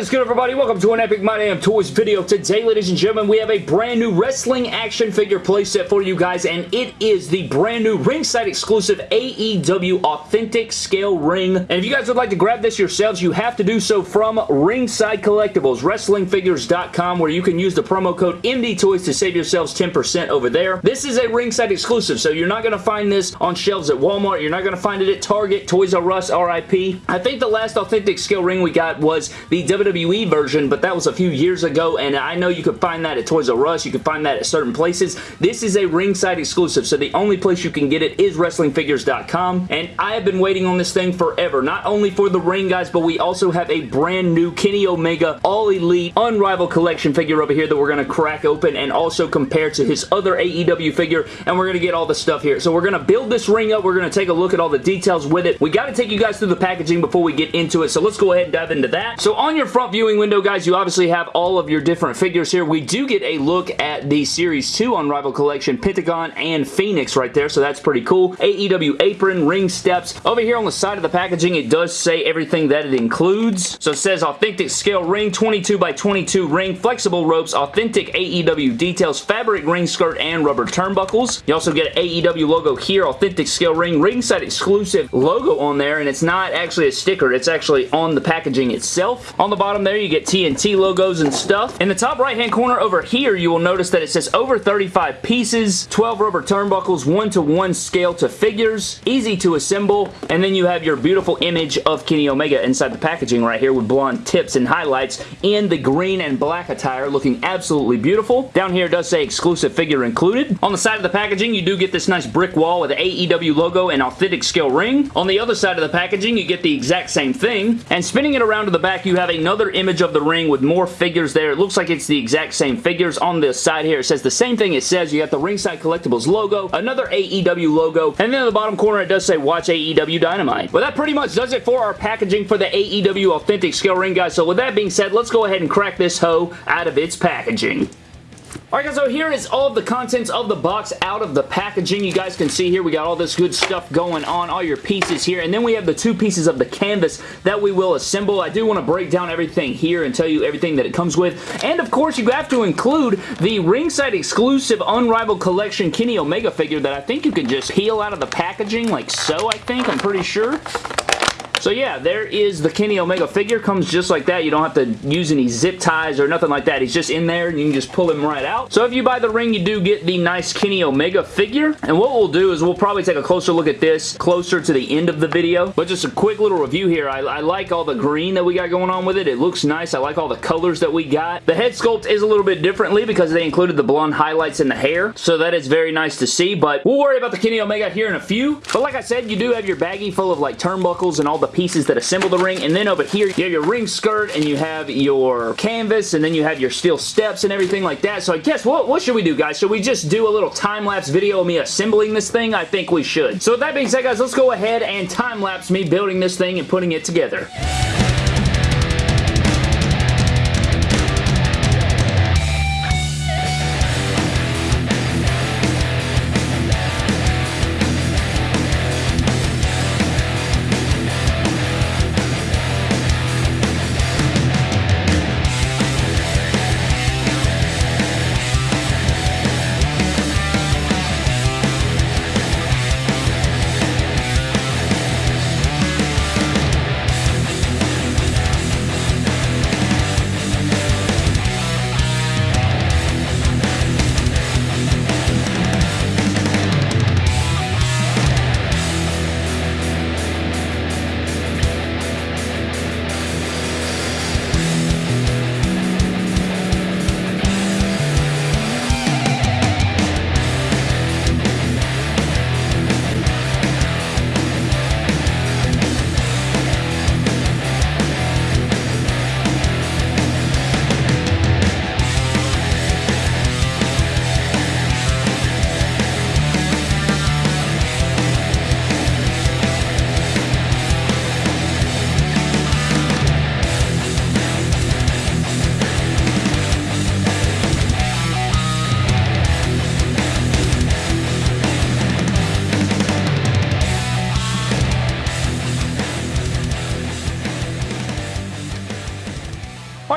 is good, everybody? Welcome to an Epic My Damn Toys video. Today, ladies and gentlemen, we have a brand new wrestling action figure playset for you guys, and it is the brand new ringside exclusive AEW Authentic Scale Ring. And if you guys would like to grab this yourselves, you have to do so from Ringside Collectibles, WrestlingFigures.com, where you can use the promo code MDTOYS to save yourselves 10% over there. This is a ringside exclusive, so you're not going to find this on shelves at Walmart. You're not going to find it at Target, Toys R Us, RIP. I think the last Authentic Scale Ring we got was the WWE version, but that was a few years ago, and I know you could find that at Toys R Us. You can find that at certain places. This is a ringside exclusive, so the only place you can get it is WrestlingFigures.com, and I have been waiting on this thing forever. Not only for the ring, guys, but we also have a brand new Kenny Omega All Elite Unrivaled Collection figure over here that we're going to crack open and also compare to his other AEW figure, and we're going to get all the stuff here. So we're going to build this ring up. We're going to take a look at all the details with it. We got to take you guys through the packaging before we get into it, so let's go ahead and dive into that. So on your front viewing window, guys, you obviously have all of your different figures here. We do get a look at the Series 2 Unrivaled Collection, Pentagon and Fenix right there, so that's pretty cool. AEW apron, ring steps. Over here on the side of the packaging, it does say everything that it includes. So it says authentic scale ring, 22 by 22 ring, flexible ropes, authentic AEW details, fabric ring skirt, and rubber turnbuckles. You also get an AEW logo here, authentic scale ring, ringside exclusive logo on there, and it's not actually a sticker. It's actually on the packaging itself. On the bottom there, you get TNT logos and stuff. In the top right-hand corner over here, you will notice that it says over 35 pieces, 12 rubber turnbuckles, one-to-one -one scale to figures, easy to assemble, and then you have your beautiful image of Kenny Omega inside the packaging right here with blonde tips and highlights in the green and black attire looking absolutely beautiful. Down here does say exclusive figure included. On the side of the packaging, you do get this nice brick wall with the AEW logo and authentic scale ring. On the other side of the packaging, you get the exact same thing, and spinning it around to the back, you have another image of the ring with more figures there. It looks like it's the exact same figures. On this side here, it says the same thing it says. You got the Ringside Collectibles logo, another AEW logo, and then in the bottom corner, it does say Watch AEW Dynamite. Well, that pretty much does it for our packaging for the AEW Authentic Scale Ring, guys. So with that being said, let's go ahead and crack this hoe out of its packaging. Alright guys, so here is all of the contents of the box out of the packaging. You guys can see here we got all this good stuff going on, all your pieces here, and then we have the two pieces of the canvas that we will assemble. I do want to break down everything here and tell you everything that it comes with, and of course you have to include the ringside exclusive Unrivaled Collection Kenny Omega figure that I think you can just peel out of the packaging like so, I think, I'm pretty sure. So yeah, there is the Kenny Omega figure. Comes just like that. You don't have to use any zip ties or nothing like that. He's just in there and you can just pull him right out. So if you buy the ring, you do get the nice Kenny Omega figure. And what we'll do is we'll probably take a closer look at this closer to the end of the video. But just a quick little review here. I, I like all the green that we got going on with it. It looks nice. I like all the colors that we got. The head sculpt is a little bit differently because they included the blonde highlights in the hair. So that is very nice to see. But we'll worry about the Kenny Omega here in a few. But like I said, you do have your baggie full of like turnbuckles and all the pieces that assemble the ring. And then over here, you have your ring skirt and you have your canvas and then you have your steel steps and everything like that. So I guess what, what should we do, guys? Should we just do a little time-lapse video of me assembling this thing? I think we should. So with that being said, guys, let's go ahead and time-lapse me building this thing and putting it together.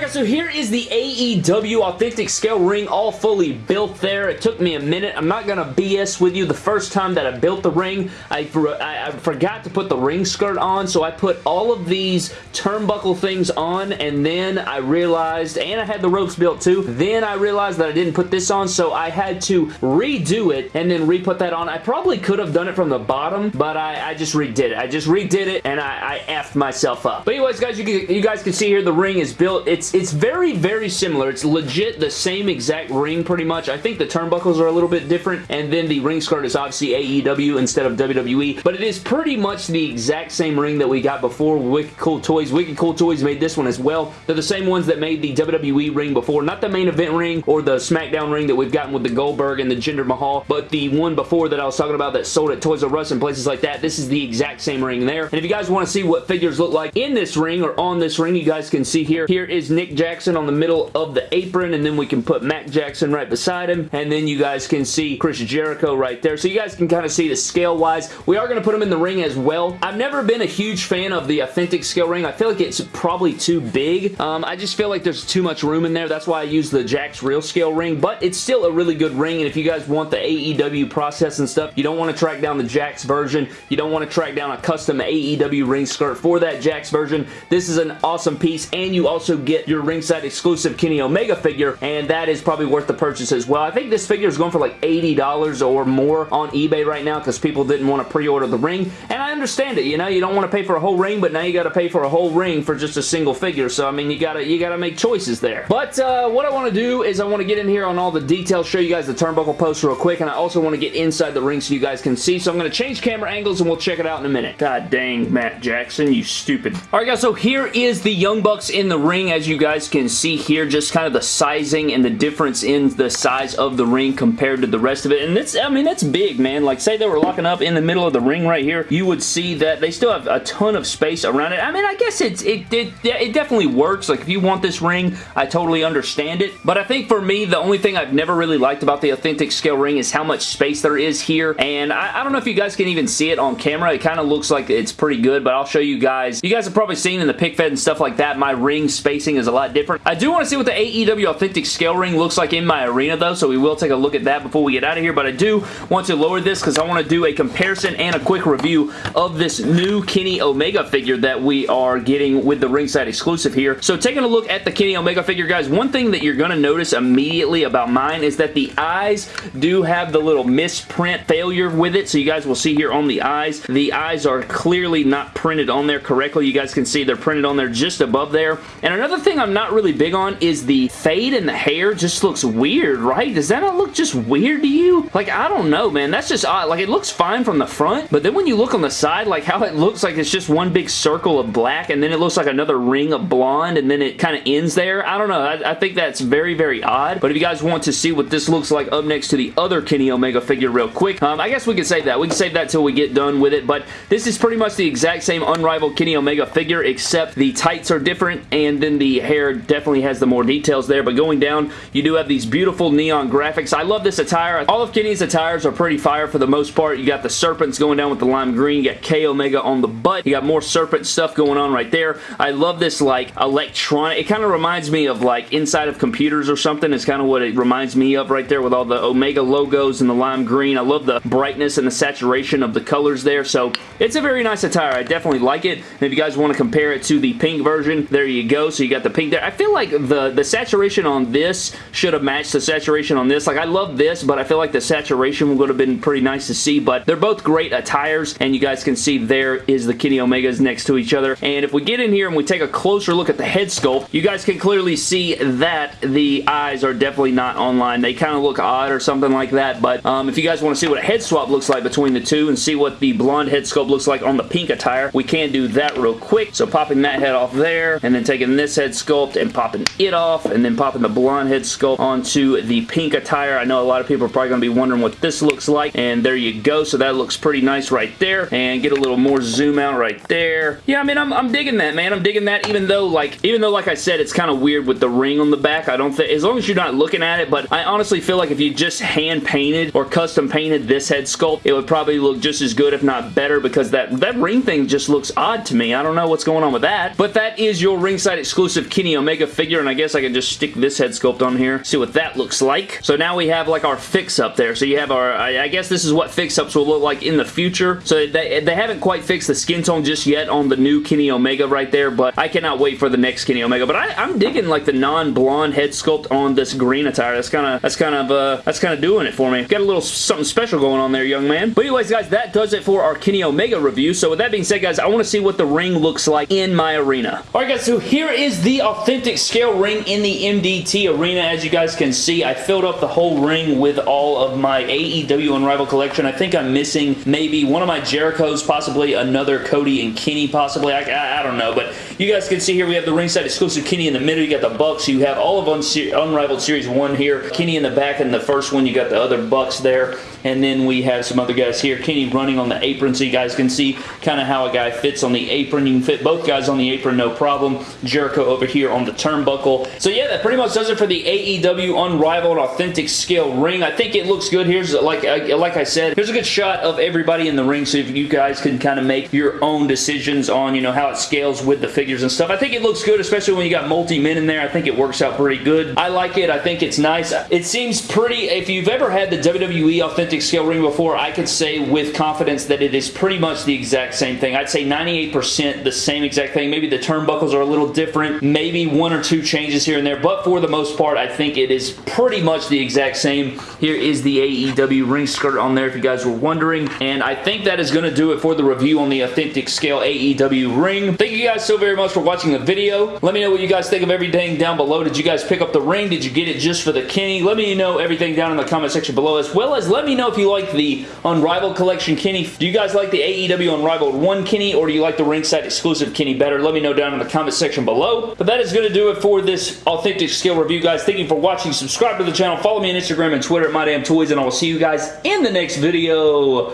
Guys, so here is the AEW Authentic Scale ring all fully built there. It took me a minute. I'm not going to BS with you. The first time that I built the ring, I, I, I forgot to put the ring skirt on, so I put all of these turnbuckle things on, and then I realized, and I had the ropes built too, then I realized that I didn't put this on, so I had to redo it and then re-put that on. I probably could have done it from the bottom, but I, I just redid it. I just redid it, and I, I effed myself up. But anyways, guys, you, can, you guys can see here the ring is built it's it's very, very similar. It's legit the same exact ring pretty much. I think the turnbuckles are a little bit different, and then the ring skirt is obviously AEW instead of WWE, but it is pretty much the exact same ring that we got before Wicked Cool Toys. Wicked Cool Toys made this one as well. They're the same ones that made the WWE ring before, not the main event ring or the SmackDown ring that we've gotten with the Goldberg and the Jinder Mahal, but the one before that I was talking about that sold at Toys R Us and places like that. This is the exact same ring there. And if you guys want to see what figures look like in this ring or on this ring, you guys can see here. Here is Nick Jackson on the middle of the apron, and then we can put Matt Jackson right beside him, and then you guys can see Chris Jericho right there. So you guys can kind of see the scale-wise. We are going to put him in the ring as well. I've never been a huge fan of the authentic scale ring. I feel like it's probably too big. Um, I just feel like there's too much room in there. That's why I use the Jakks Real Scale ring, but it's still a really good ring, and if you guys want the AEW process and stuff, you don't want to track down the Jakks version. You don't want to track down a custom AEW ring skirt for that Jakks version. This is an awesome piece, and you also get your ringside exclusive Kenny Omega figure, and that is probably worth the purchase as well. I think this figure is going for like $80 or more on eBay right now because people didn't want to pre-order the ring, and I understand it. You know, you don't want to pay for a whole ring, but now you got to pay for a whole ring for just a single figure, so I mean, you gotta you gotta make choices there. But uh, what I want to do is I want to get in here on all the details, show you guys the turnbuckle post real quick, and I also want to get inside the ring so you guys can see, so I'm going to change camera angles and we'll check it out in a minute. God dang, Matt Jackson, you stupid. Alright guys, so here is the Young Bucks in the ring, as you guys can see here, just kind of the sizing and the difference in the size of the ring compared to the rest of it, and it's, I mean, it's big, man. Like, say they were locking up in the middle of the ring right here, you would see that they still have a ton of space around it. I mean, I guess it's, it, it, it definitely works. Like, if you want this ring, I totally understand it, but I think for me, the only thing I've never really liked about the authentic scale ring is how much space there is here, and I, I don't know if you guys can even see it on camera. It kind of looks like it's pretty good, but I'll show you guys. You guys have probably seen in the pic fed and stuff like that, my ring spacing is a lot different. I do want to see what the AEW Authentic Scale Ring looks like in my arena though, so we will take a look at that before we get out of here, but I do want to lower this because I want to do a comparison and a quick review of this new Kenny Omega figure that we are getting with the ringside exclusive here. So taking a look at the Kenny Omega figure, guys, one thing that you're going to notice immediately about mine is that the eyes do have the little misprint failure with it, so you guys will see here on the eyes, the eyes are clearly not printed on there correctly. You guys can see they're printed on there just above there. And another thing I'm not really big on is the fade in the hair just looks weird, right? Does that not look just weird to you? Like, I don't know, man. That's just odd. Like, it looks fine from the front, but then when you look on the side, like how it looks like it's just one big circle of black, and then it looks like another ring of blonde, and then it kind of ends there. I don't know. I, I think that's very, very odd. But if you guys want to see what this looks like up next to the other Kenny Omega figure real quick, um, I guess we can save that. We can save that till we get done with it, but this is pretty much the exact same unrivaled Kenny Omega figure, except the tights are different, and then the hair definitely has the more details there, but going down, you do have these beautiful neon graphics. I love this attire. All of Kenny's attires are pretty fire for the most part. You got the serpents going down with the lime green. You got K Omega on the butt. You got more serpent stuff going on right there. I love this, like, electronic. It kind of reminds me of, like, inside of computers or something. It's kind of what it reminds me of right there with all the Omega logos and the lime green. I love the brightness and the saturation of the colors there, so it's a very nice attire. I definitely like it. And if you guys want to compare it to the pink version, there you go. So you got the pink there. I feel like the, the saturation on this should have matched the saturation on this. Like, I love this, but I feel like the saturation would have been pretty nice to see, but they're both great attires, and you guys can see there is the Kenny Omegas next to each other. And if we get in here and we take a closer look at the head sculpt, you guys can clearly see that the eyes are definitely not online. They kind of look odd or something like that, but um, if you guys want to see what a head swap looks like between the two and see what the blonde head sculpt looks like on the pink attire, we can do that real quick. So popping that head off there, and then taking this head sculpt and popping it off, and then popping the blonde head sculpt onto the pink attire. I know a lot of people are probably going to be wondering what this looks like, and there you go. So that looks pretty nice right there, and get a little more zoom out right there. Yeah, I mean, I'm, I'm digging that, man. I'm digging that, even though, like, even though, like I said, it's kind of weird with the ring on the back. I don't think, as long as you're not looking at it, but I honestly feel like if you just hand painted or custom painted this head sculpt, it would probably look just as good, if not better, because that, that ring thing just looks odd to me. I don't know what's going on with that, but that is your ringside exclusive Kenny Omega figure, and I guess I can just stick this head sculpt on here, see what that looks like. So now we have like our fix-up there. So you have our, I, I guess this is what fix-ups will look like in the future. So they, they haven't quite fixed the skin tone just yet on the new Kenny Omega right there, but I cannot wait for the next Kenny Omega. But I, am digging like the non-blonde head sculpt on this green attire. That's kind of, that's kind of, uh, that's kind of doing it for me. Got a little something special going on there, young man. But anyways, guys, that does it for our Kenny Omega review. So with that being said, guys, I want to see what the ring looks like in my arena. Alright, guys, so here is the authentic scale ring in the MDT arena. As you guys can see, I filled up the whole ring with all of my AEW Unrivaled collection. I think I'm missing maybe one of my Jerichos, possibly another Cody and Kenny, possibly. I, I, I don't know, but you guys can see here we have the ringside exclusive Kenny in the middle. You got the Bucks. You have all of Unrivaled Series 1 here. Kenny in the back and the first one. You got the other Bucks there. And then we have some other guys here. Kenny running on the apron so you guys can see kind of how a guy fits on the apron. You can fit both guys on the apron, no problem. Jericho over here on the turnbuckle. So yeah, that pretty much does it for the AEW Unrivaled Authentic Scale ring. I think it looks good. Here's, like, like I said, here's a good shot of everybody in the ring so you guys can kind of make your own decisions on, you know, how it scales with the figures and stuff. I think it looks good, especially when you got multi-men in there. I think it works out pretty good. I like it. I think it's nice. It seems pretty, if you've ever had the WWE Authentic Scale ring before, I could say with confidence that it is pretty much the exact same thing. I'd say 98% the same exact thing. Maybe the turnbuckles are a little different. Maybe one or two changes here and there, but for the most part, I think it is pretty much the exact same. Here is the AEW ring skirt on there if you guys were wondering, and I think that is going to do it for the review on the Authentic Scale AEW ring. Thank you guys so very much for watching the video. Let me know what you guys think of everything down below. Did you guys pick up the ring? Did you get it just for the Kenny? Let me know everything down in the comment section below, as well as let me know if you like the Unrivaled Collection Kenny. Do you guys like the AEW Unrivaled 1 Kenny, or do you like the ringside exclusive Kenny better? Let me know down in the comment section below. But that is going to do it for this Authentic Scale review, guys. Thank you for watching. Subscribe to the channel. Follow me on Instagram and Twitter at MyDamnToys, and I will see you guys in the next video.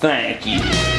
Thank you.